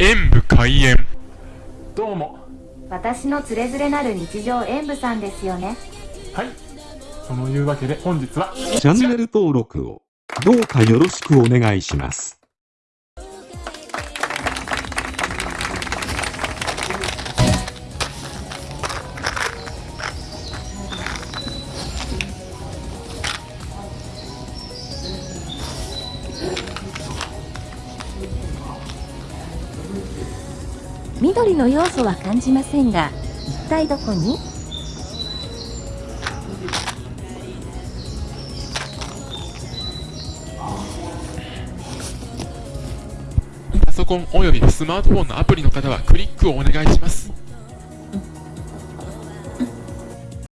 演武開演。どうも。私のつれづれなる日常演舞さんですよね。はい。そのいうわけで本日はチャンネル登録をどうかよろしくお願いします。緑の要素は感じませんが、一体どこに？パソコンおよびスマートフォンのアプリの方はクリックをお願いします。